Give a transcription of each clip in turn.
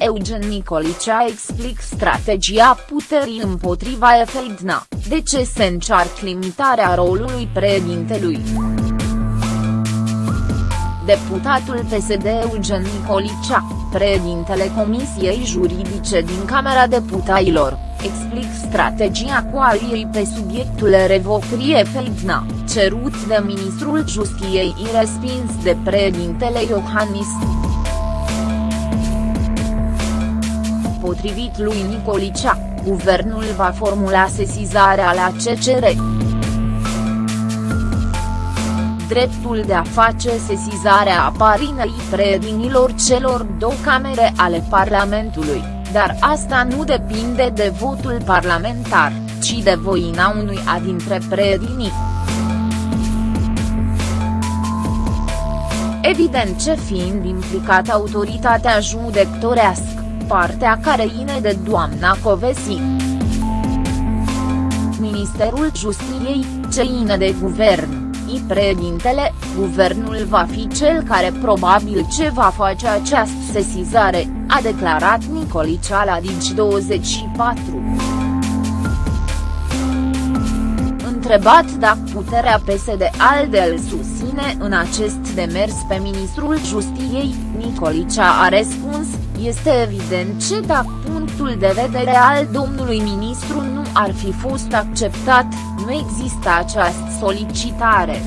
Eugen Nicolicea explic strategia puterii împotriva Efeidna, de ce se încearcă limitarea rolului președintelui. Deputatul PSD Eugen Nicolicea, președintele Comisiei Juridice din Camera Deputaților, explic strategia coaliei pe subiectul revocării Efeidna, cerut de ministrul Justiției respins de președintele Iohannis. Potrivit lui Nicolicea, guvernul va formula sesizarea la CCR. Dreptul de a face sesizarea aparinei preedinilor celor două camere ale Parlamentului, dar asta nu depinde de votul parlamentar, ci de voina unui a dintre preedinii. Evident ce fiind implicată autoritatea judecătorească partea care ține de doamna Covesi. Ministerul Justiției, ce ine de guvern, i președintele, guvernul va fi cel care probabil ce va face această sesizare, a declarat Nicolicea la Digi24. Întrebat dacă puterea PSD ALDE îl susține în acest demers pe ministrul Justiției, Nicolicea a răspuns, este evident ce dacă punctul de vedere al domnului ministru nu ar fi fost acceptat, nu există această solicitare.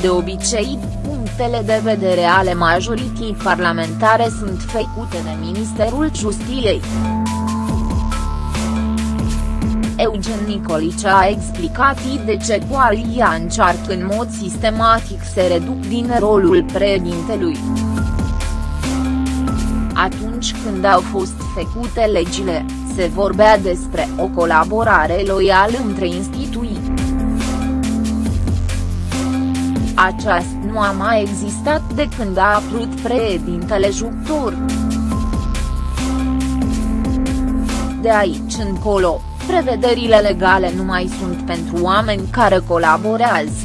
De obicei, punctele de vedere ale majorității parlamentare sunt făcute de Ministerul Justiției. Eugen Nicolicea a explicat de ce coalia încearcă în mod sistematic să reduc din rolul președintelui. Atunci când au fost făcute legile, se vorbea despre o colaborare loială între instituții. Aceasta nu a mai existat de când a apărut președintele Juctor. De aici încolo, prevederile legale nu mai sunt pentru oameni care colaborează.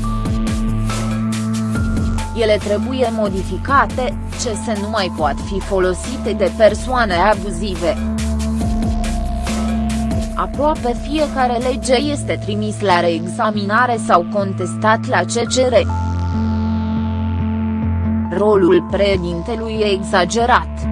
Ele trebuie modificate, ce se nu mai pot fi folosite de persoane abuzive. Aproape fiecare lege este trimis la reexaminare sau contestat la CCR. Rolul președintelui e exagerat.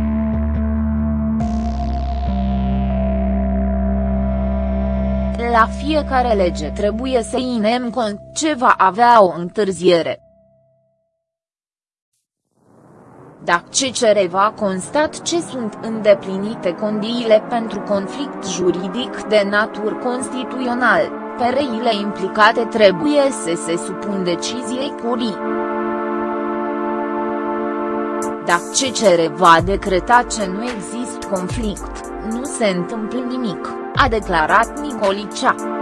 La fiecare lege trebuie să inem cont ce va avea o întârziere. Dacă CCR va constat ce sunt îndeplinite condiile pentru conflict juridic de natură constituțional, pereile implicate trebuie să se supun deciziei curii. Dacă CCR va decreta ce nu există conflict, nu se întâmplă nimic a declarat Nicolicea.